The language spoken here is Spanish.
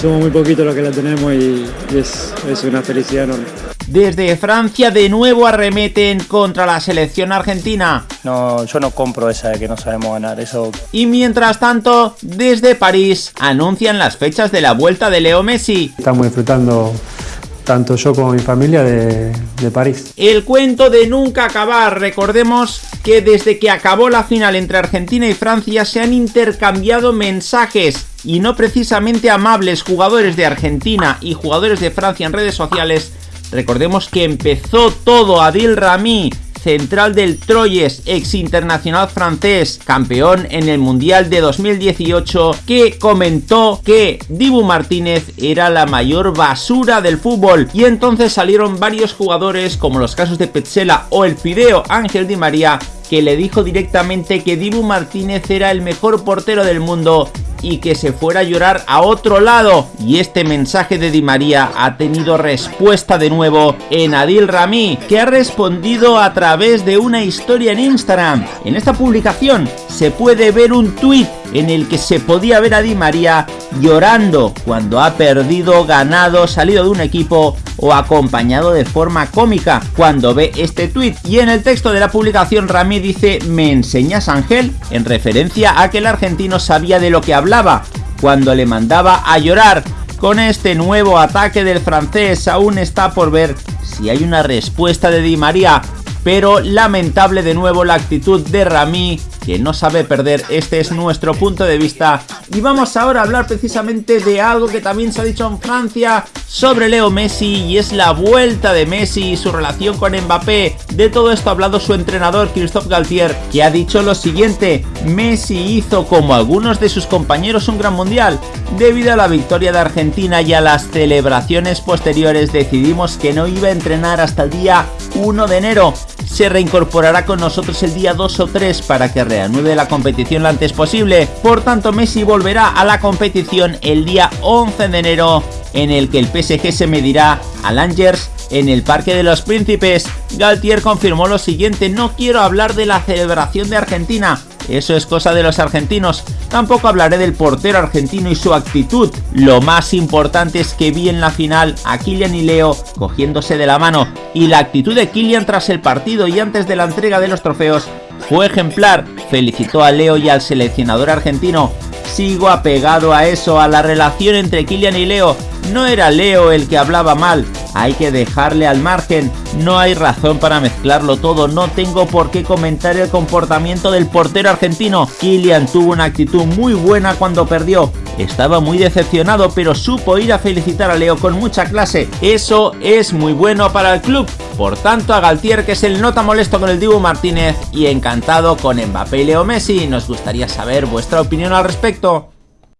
Somos muy poquitos los que la tenemos y, y es, es una felicidad enorme. Desde Francia de nuevo arremeten contra la selección argentina. No, yo no compro esa de que no sabemos ganar, eso... Y mientras tanto, desde París anuncian las fechas de la vuelta de Leo Messi. Estamos disfrutando tanto yo como mi familia de, de, París. El cuento de nunca acabar. Recordemos que desde que acabó la final entre Argentina y Francia se han intercambiado mensajes y no precisamente amables jugadores de Argentina y jugadores de Francia en redes sociales. Recordemos que empezó todo Adil Rami central del Troyes, ex internacional francés, campeón en el Mundial de 2018, que comentó que Dibu Martínez era la mayor basura del fútbol. Y entonces salieron varios jugadores como los casos de Petzela o el Fideo Ángel Di María que le dijo directamente que Dibu Martínez era el mejor portero del mundo y que se fuera a llorar a otro lado. Y este mensaje de Di María ha tenido respuesta de nuevo en Adil Rami, que ha respondido a través de una historia en Instagram. En esta publicación se puede ver un tweet en el que se podía ver a Di María llorando cuando ha perdido, ganado, salido de un equipo o acompañado de forma cómica cuando ve este tweet. Y en el texto de la publicación Rami dice ¿Me enseñas Ángel? En referencia a que el argentino sabía de lo que hablaba cuando le mandaba a llorar. Con este nuevo ataque del francés aún está por ver si hay una respuesta de Di María, pero lamentable de nuevo la actitud de Rami que no sabe perder, este es nuestro punto de vista. Y vamos ahora a hablar precisamente de algo que también se ha dicho en Francia sobre Leo Messi y es la vuelta de Messi y su relación con Mbappé. De todo esto ha hablado su entrenador Christophe Galtier que ha dicho lo siguiente, Messi hizo como algunos de sus compañeros un gran mundial, debido a la victoria de Argentina y a las celebraciones posteriores decidimos que no iba a entrenar hasta el día 1 de enero. Se reincorporará con nosotros el día 2 o 3 para que reanude la competición lo antes posible. Por tanto, Messi volverá a la competición el día 11 de enero en el que el PSG se medirá al Angers en el Parque de los Príncipes. Galtier confirmó lo siguiente, no quiero hablar de la celebración de Argentina, eso es cosa de los argentinos. Tampoco hablaré del portero argentino y su actitud. Lo más importante es que vi en la final a Kylian y Leo cogiéndose de la mano y la actitud de Kylian tras el partido y antes de la entrega de los trofeos fue ejemplar. Felicitó a Leo y al seleccionador argentino. Sigo apegado a eso, a la relación entre Kylian y Leo. No era Leo el que hablaba mal, hay que dejarle al margen, no hay razón para mezclarlo todo, no tengo por qué comentar el comportamiento del portero argentino. Kylian tuvo una actitud muy buena cuando perdió, estaba muy decepcionado pero supo ir a felicitar a Leo con mucha clase, eso es muy bueno para el club. Por tanto a Galtier que es el nota molesto con el Dibu Martínez y encantado con Mbappé y Leo Messi, nos gustaría saber vuestra opinión al respecto.